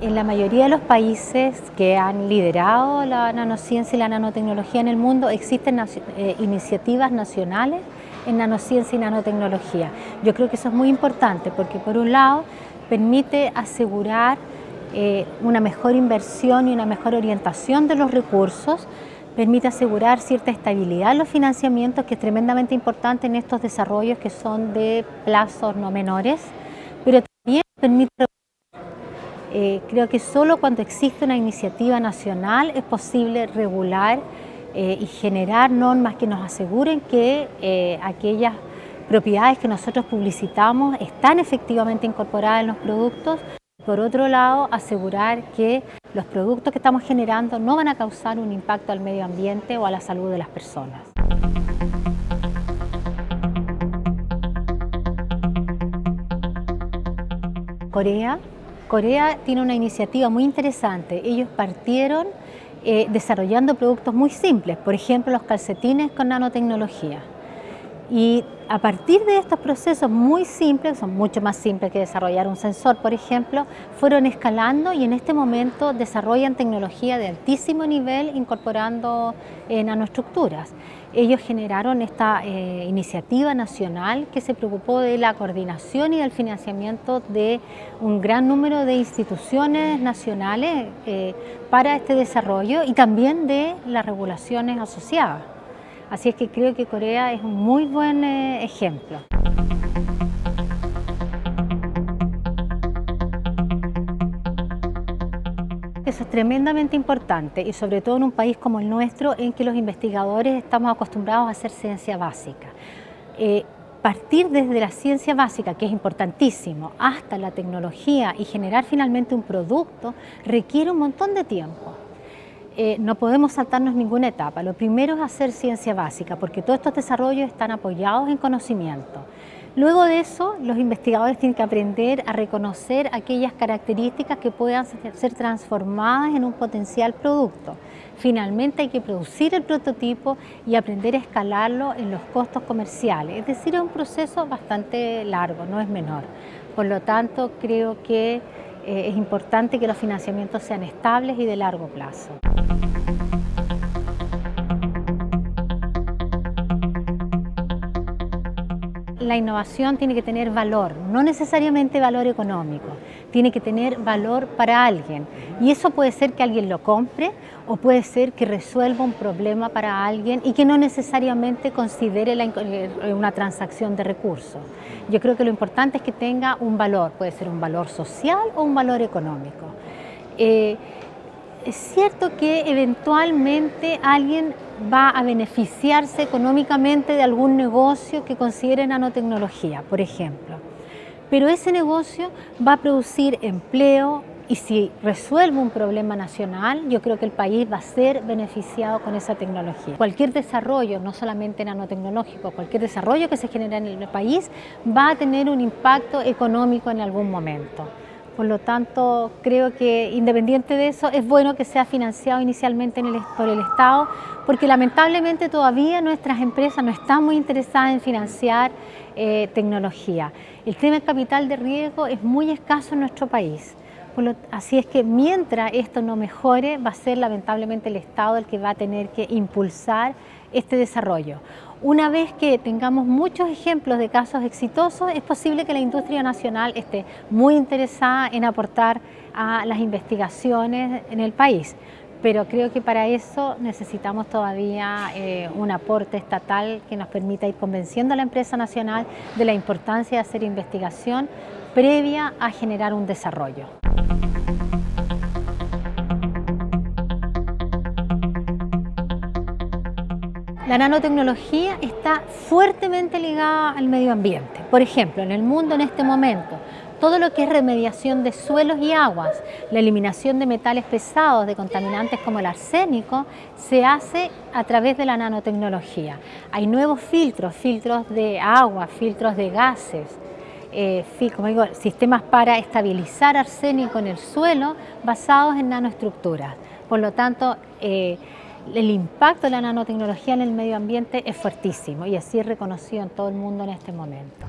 en la mayoría de los países que han liderado la nanociencia y la nanotecnología en el mundo existen eh, iniciativas nacionales en nanociencia y nanotecnología. Yo creo que eso es muy importante porque por un lado permite asegurar eh, una mejor inversión y una mejor orientación de los recursos, permite asegurar cierta estabilidad en los financiamientos que es tremendamente importante en estos desarrollos que son de plazos no menores, pero también permite eh, creo que solo cuando existe una iniciativa nacional es posible regular eh, y generar normas que nos aseguren que eh, aquellas propiedades que nosotros publicitamos están efectivamente incorporadas en los productos. Por otro lado, asegurar que los productos que estamos generando no van a causar un impacto al medio ambiente o a la salud de las personas. Corea Corea tiene una iniciativa muy interesante. Ellos partieron eh, desarrollando productos muy simples, por ejemplo los calcetines con nanotecnología. Y a partir de estos procesos muy simples, son mucho más simples que desarrollar un sensor, por ejemplo, fueron escalando y en este momento desarrollan tecnología de altísimo nivel incorporando eh, nanoestructuras. Ellos generaron esta eh, iniciativa nacional que se preocupó de la coordinación y del financiamiento de un gran número de instituciones nacionales eh, para este desarrollo y también de las regulaciones asociadas. Así es que creo que Corea es un muy buen eh, ejemplo. Eso es tremendamente importante y sobre todo en un país como el nuestro en que los investigadores estamos acostumbrados a hacer ciencia básica. Eh, partir desde la ciencia básica, que es importantísimo, hasta la tecnología y generar finalmente un producto requiere un montón de tiempo. Eh, no podemos saltarnos ninguna etapa. Lo primero es hacer ciencia básica, porque todos estos desarrollos están apoyados en conocimiento. Luego de eso, los investigadores tienen que aprender a reconocer aquellas características que puedan ser transformadas en un potencial producto. Finalmente hay que producir el prototipo y aprender a escalarlo en los costos comerciales. Es decir, es un proceso bastante largo, no es menor. Por lo tanto, creo que eh, es importante que los financiamientos sean estables y de largo plazo. La innovación tiene que tener valor, no necesariamente valor económico, tiene que tener valor para alguien. Y eso puede ser que alguien lo compre o puede ser que resuelva un problema para alguien y que no necesariamente considere eh, una transacción de recursos. Yo creo que lo importante es que tenga un valor, puede ser un valor social o un valor económico. Eh, es cierto que eventualmente alguien va a beneficiarse económicamente de algún negocio que considere nanotecnología, por ejemplo. Pero ese negocio va a producir empleo y si resuelve un problema nacional, yo creo que el país va a ser beneficiado con esa tecnología. Cualquier desarrollo, no solamente nanotecnológico, cualquier desarrollo que se genere en el país va a tener un impacto económico en algún momento. Por lo tanto, creo que independiente de eso, es bueno que sea financiado inicialmente por el Estado, porque lamentablemente todavía nuestras empresas no están muy interesadas en financiar eh, tecnología. El tema capital de riesgo es muy escaso en nuestro país. Así es que mientras esto no mejore, va a ser lamentablemente el Estado el que va a tener que impulsar este desarrollo. Una vez que tengamos muchos ejemplos de casos exitosos, es posible que la industria nacional esté muy interesada en aportar a las investigaciones en el país. Pero creo que para eso necesitamos todavía eh, un aporte estatal que nos permita ir convenciendo a la empresa nacional de la importancia de hacer investigación previa a generar un desarrollo. La nanotecnología está fuertemente ligada al medio ambiente. Por ejemplo, en el mundo en este momento, todo lo que es remediación de suelos y aguas, la eliminación de metales pesados, de contaminantes como el arsénico, se hace a través de la nanotecnología. Hay nuevos filtros, filtros de agua, filtros de gases, eh, sistemas para estabilizar arsénico en el suelo basados en nanoestructuras. Por lo tanto, eh, el impacto de la nanotecnología en el medio ambiente es fuertísimo y así es reconocido en todo el mundo en este momento.